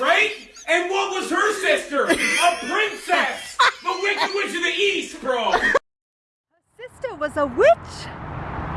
right? And what was her sister? A princess! The Wicked Witch of the East, bro! Her Sister was a witch.